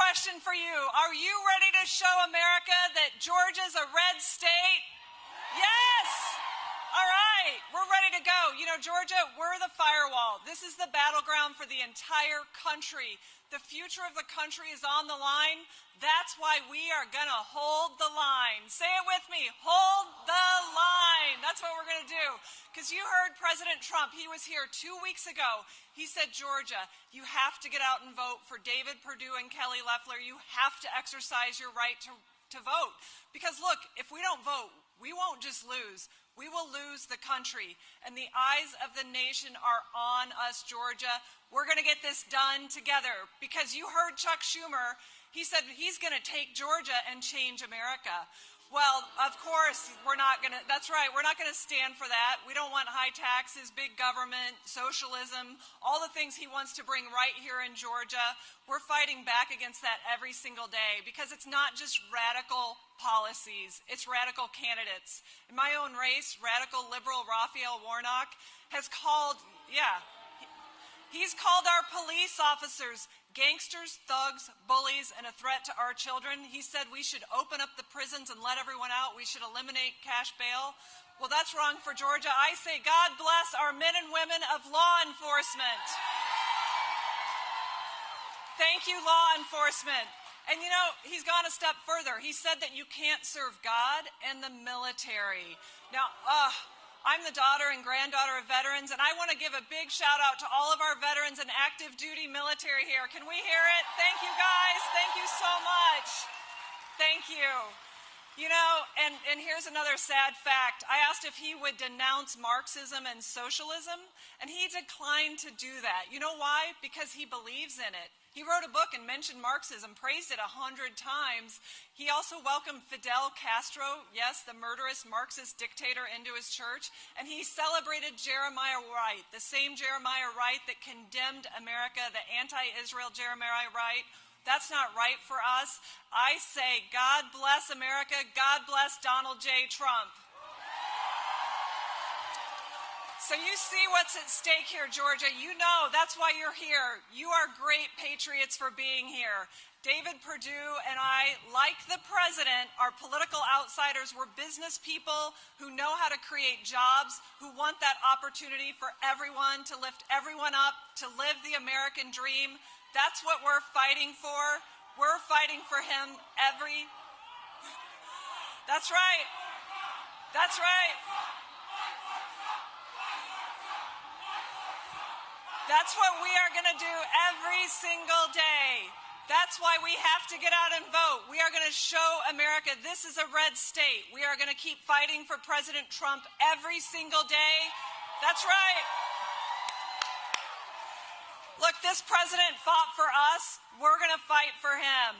question for you. Are you ready to show America that Georgia's a red state? Yes! All right, we're ready to go. You know, Georgia, we're the firewall. This is the battleground for the entire country. The future of the country is on the line. That's why we are going to hold the line. Say it with me hold the line. That's what we're going to do. Because you heard President Trump, he was here two weeks ago. He said, Georgia, you have to get out and vote for David Perdue and Kelly Loeffler. You have to exercise your right to, to vote. Because look, if we don't vote, we won't just lose we will lose the country. And the eyes of the nation are on us, Georgia. We're going to get this done together because you heard Chuck Schumer. He said he's going to take Georgia and change America. Well, of course, we're not going to, that's right, we're not going to stand for that. We don't want high taxes, big government, socialism, all the things he wants to bring right here in Georgia. We're fighting back against that every single day because it's not just radical policies, it's radical candidates. In my own race, radical liberal Raphael Warnock has called, yeah, he's called our police officers gangsters, thugs, bullies, and a threat to our children. He said we should open up the prisons and let everyone out. We should eliminate cash bail. Well, that's wrong for Georgia. I say God bless our men and women of law enforcement. Thank you, law enforcement. And you know, he's gone a step further. He said that you can't serve God and the military. Now, uh, I'm the daughter and granddaughter of veterans, and I want to give a big shout out to all of our veterans and active duty military here. Can we hear it? Thank you, guys. Thank you so much. Thank you. You know, and, and here's another sad fact. I asked if he would denounce Marxism and socialism, and he declined to do that. You know why? Because he believes in it. He wrote a book and mentioned Marxism, praised it a hundred times. He also welcomed Fidel Castro, yes, the murderous Marxist dictator, into his church, and he celebrated Jeremiah Wright, the same Jeremiah Wright that condemned America, the anti-Israel Jeremiah Wright. That's not right for us. I say, God bless America, God bless Donald J. Trump. So you see what's at stake here, Georgia. You know that's why you're here. You are great patriots for being here. David Perdue and I, like the president, are political outsiders. We're business people who know how to create jobs, who want that opportunity for everyone to lift everyone up, to live the American dream. That's what we're fighting for. We're fighting for him every. That's right. That's right. That's what we are going to do every single day. That's why we have to get out and vote. We are going to show America this is a red state. We are going to keep fighting for President Trump every single day. That's right. Look, this president fought for us. We're going to fight for him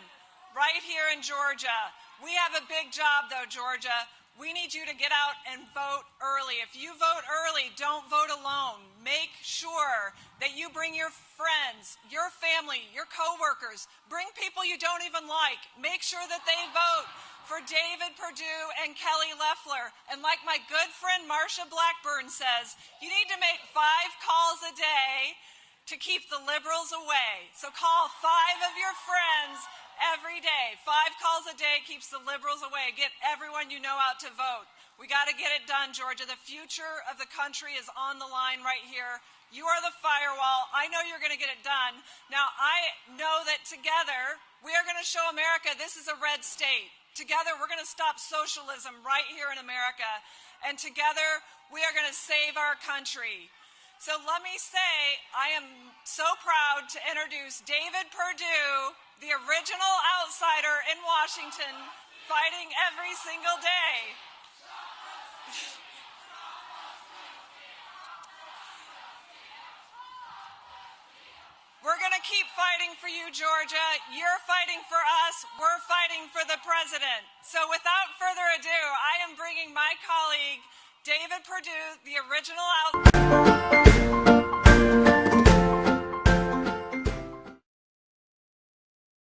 right here in Georgia. We have a big job, though, Georgia. We need you to get out and vote early. If you vote early, don't vote alone. Make sure that you bring your friends, your family, your coworkers, bring people you don't even like. Make sure that they vote for David Perdue and Kelly Loeffler. And like my good friend Marsha Blackburn says, you need to make five calls a day to keep the liberals away. So call five of your friends every day. Five calls a day keeps the liberals away. Get everyone you know out to vote. We got to get it done, Georgia. The future of the country is on the line right here. You are the firewall. I know you're going to get it done. Now, I know that together we are going to show America this is a red state. Together, we're going to stop socialism right here in America. And together, we are going to save our country. So let me say, I am so proud to introduce David Perdue, the original outsider in Washington, fighting every single day. We're going to keep fighting for you, Georgia. You're fighting for us. We're fighting for the president. So without further ado, I am bringing my colleague, David Perdue, the original outsider.